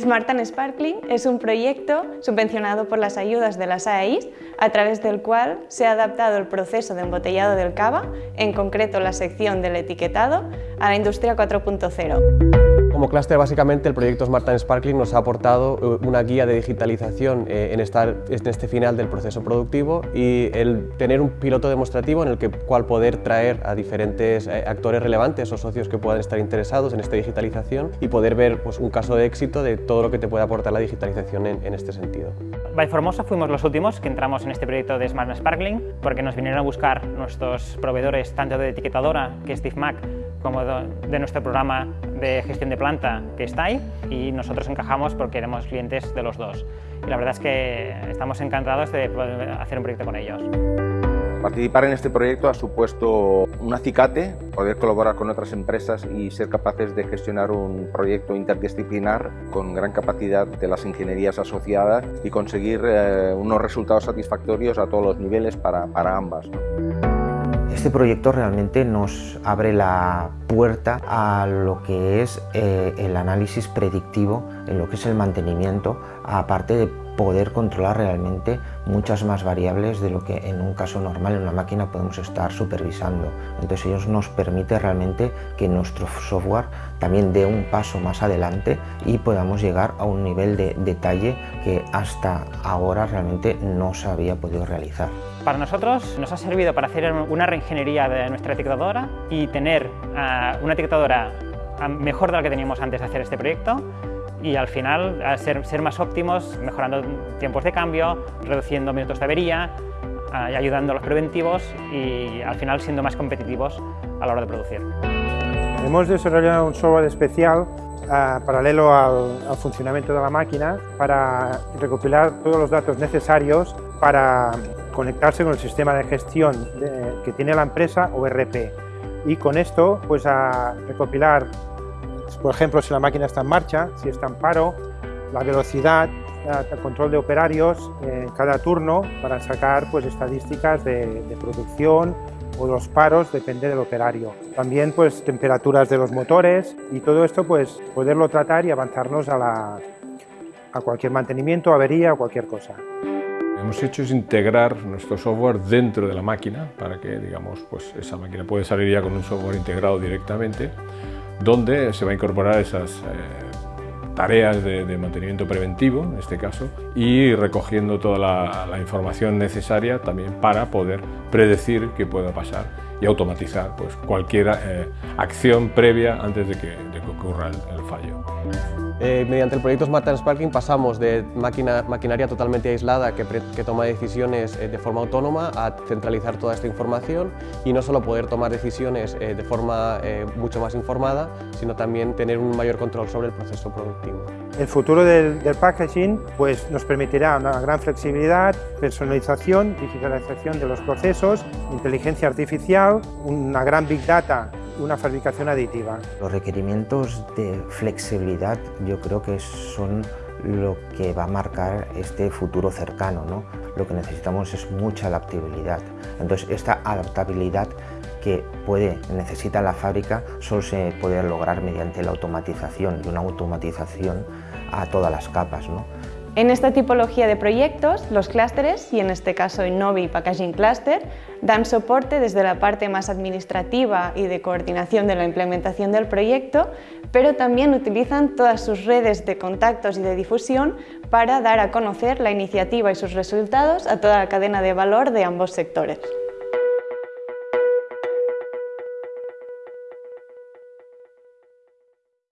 Smart and Sparkling es un proyecto subvencionado por las ayudas de las AEIs, a través del cual se ha adaptado el proceso de embotellado del cava, en concreto la sección del etiquetado, a la industria 4.0. Como clúster, básicamente, el proyecto Smart and Sparkling nos ha aportado eh, una guía de digitalización eh, en, estar, en este final del proceso productivo y el tener un piloto demostrativo en el que, cual poder traer a diferentes eh, actores relevantes o socios que puedan estar interesados en esta digitalización y poder ver pues, un caso de éxito de todo lo que te puede aportar la digitalización en, en este sentido. By Formosa fuimos los últimos que entramos en este proyecto de Smart Sparkling porque nos vinieron a buscar nuestros proveedores tanto de etiquetadora, que es Steve Mac, como de nuestro programa de gestión de planta que está ahí y nosotros encajamos porque éramos clientes de los dos. Y la verdad es que estamos encantados de poder hacer un proyecto con ellos. Participar en este proyecto ha supuesto un acicate, poder colaborar con otras empresas y ser capaces de gestionar un proyecto interdisciplinar con gran capacidad de las ingenierías asociadas y conseguir eh, unos resultados satisfactorios a todos los niveles para, para ambas. Este proyecto realmente nos abre la puerta a lo que es eh, el análisis predictivo en lo que es el mantenimiento, aparte de poder controlar realmente muchas más variables de lo que en un caso normal en una máquina podemos estar supervisando. Entonces ellos nos permite realmente que nuestro software también dé un paso más adelante y podamos llegar a un nivel de detalle que hasta ahora realmente no se había podido realizar. Para nosotros nos ha servido para hacer una reingeniería de nuestra etiquetadora y tener ah, una etiquetadora ah, mejor de la que teníamos antes de hacer este proyecto y al final ser, ser más óptimos, mejorando tiempos de cambio, reduciendo minutos de avería, y ayudando a los preventivos y al final siendo más competitivos a la hora de producir. Hemos desarrollado un software especial paralelo al, funcionamiento de la máquina para recopilar todos los datos necesarios para conectarse con el sistema de gestión que tiene la empresa o RP y con esto pues a recopilar por ejemplo, si la máquina está en marcha, si está en paro, la velocidad, el control de operarios en cada turno para sacar pues, estadísticas de, producción o los paros, depende del operario. También pues, temperaturas de los motores y todo esto pues, poderlo tratar y avanzarnos a, a cualquier mantenimiento, avería o cualquier cosa. Hemos hecho es integrar nuestro software dentro de la máquina para que digamos, pues, esa máquina puede salir ya con un software integrado directamente donde se va a incorporar esas eh, tareas de, mantenimiento preventivo, en este caso, y recogiendo toda la, información necesaria también para poder predecir qué pueda pasar y automatizar pues, cualquier eh, acción previa antes de que, ocurra el fallo. Eh, mediante el proyecto Smart Sparking pasamos de maquinaria totalmente aislada que, toma decisiones eh, de forma autónoma a centralizar toda esta información y no solo poder tomar decisiones eh, de forma mucho más informada, sino también tener un mayor control sobre el proceso productivo. El futuro del, del packaging pues, nos permitirá una gran flexibilidad, personalización, digitalización de los procesos, inteligencia artificial, una gran Big Data una fabricación aditiva. Los requerimientos de flexibilidad yo creo que son lo que va a marcar este futuro cercano. ¿no? Lo que necesitamos es mucha adaptabilidad. Entonces esta adaptabilidad que puede, necesita la fábrica solo se puede lograr mediante la automatización y una automatización a todas las capas. ¿no? En esta tipología de proyectos, los clústeres, y en este caso Innovi Packaging Cluster, dan soporte desde la parte más administrativa y de coordinación de la implementación del proyecto, pero también utilizan todas sus redes de contactos y de difusión para dar a conocer la iniciativa y sus resultados a toda la cadena de valor de ambos sectores.